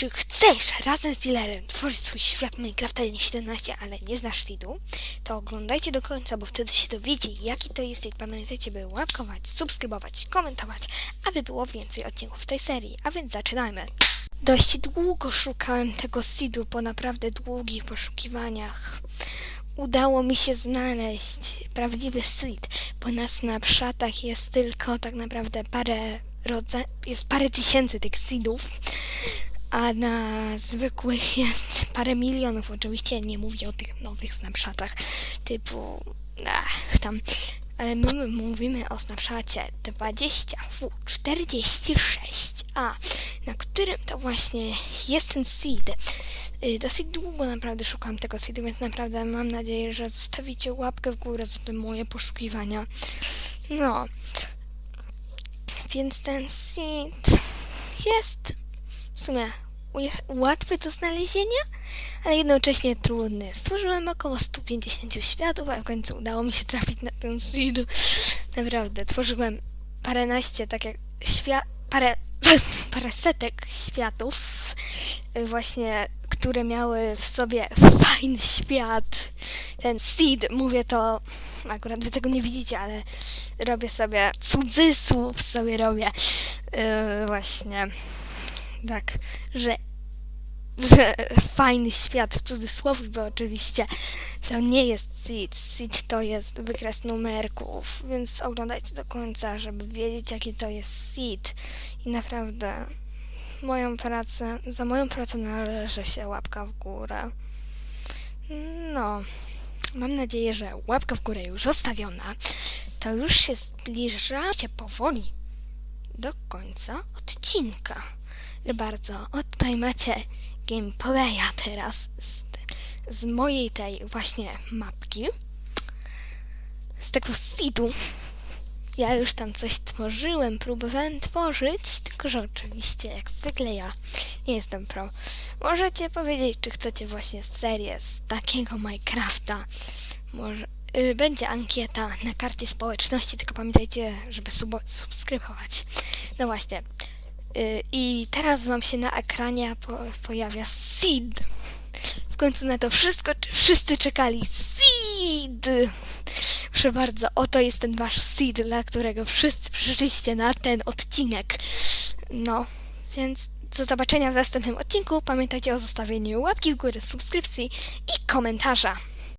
Czy chcesz razem z dealerem tworzyć swój świat Minecrafta 1.17, ale nie znasz seedu? To oglądajcie do końca, bo wtedy się dowiecie, jaki to jest i pamiętajcie, by łapkować, subskrybować, komentować, aby było więcej odcinków tej serii. A więc zaczynajmy. Dość długo szukałem tego seedu po naprawdę długich poszukiwaniach. Udało mi się znaleźć prawdziwy seed, bo na snapshotach jest tylko tak naprawdę parę jest parę tysięcy tych seedów, a na zwykłych jest parę milionów. Oczywiście nie mówię o tych nowych snapshotach typu ach, tam, ale my mówimy o snapshocie 20W46A, na którym to właśnie jest ten seed. Y, Dosyć długo naprawdę szukam tego seedu, więc naprawdę mam nadzieję, że zostawicie łapkę w górę za te moje poszukiwania. No, więc ten seed jest w sumie łatwy do znalezienia, ale jednocześnie trudny. Stworzyłem około 150 światów, a w końcu udało mi się trafić na ten seed. Naprawdę, tworzyłem paręnaście, tak jak parę, parę setek światów, y, właśnie, które miały w sobie fajny świat. Ten seed, mówię to, akurat wy tego nie widzicie, ale robię sobie cudzysłów sobie robię yy, właśnie tak, że, że fajny świat w cudzysłowie, bo oczywiście to nie jest seed, seed to jest wykres numerków, więc oglądajcie do końca, żeby wiedzieć jaki to jest seed i naprawdę moją pracę, za moją pracę należy się łapka w górę. No, mam nadzieję, że łapka w górę już zostawiona, to już się zbliża się powoli do końca odcinka. Bardzo, o tutaj macie gameplaya teraz z, z mojej tej właśnie mapki. Z tego seedu. Ja już tam coś tworzyłem, próbowałem tworzyć, tylko że oczywiście, jak zwykle ja nie jestem pro. Możecie powiedzieć, czy chcecie właśnie serię z takiego Minecrafta. Może y, będzie ankieta na karcie społeczności, tylko pamiętajcie, żeby subskrybować. No właśnie. Y, I teraz wam się na ekranie po, pojawia seed. W końcu na to wszystko, wszyscy czekali. Seed! Proszę bardzo, oto jest ten wasz seed, dla którego wszyscy przyszliście na ten odcinek. No, więc do zobaczenia w następnym odcinku. Pamiętajcie o zostawieniu łapki w górę, subskrypcji i komentarza.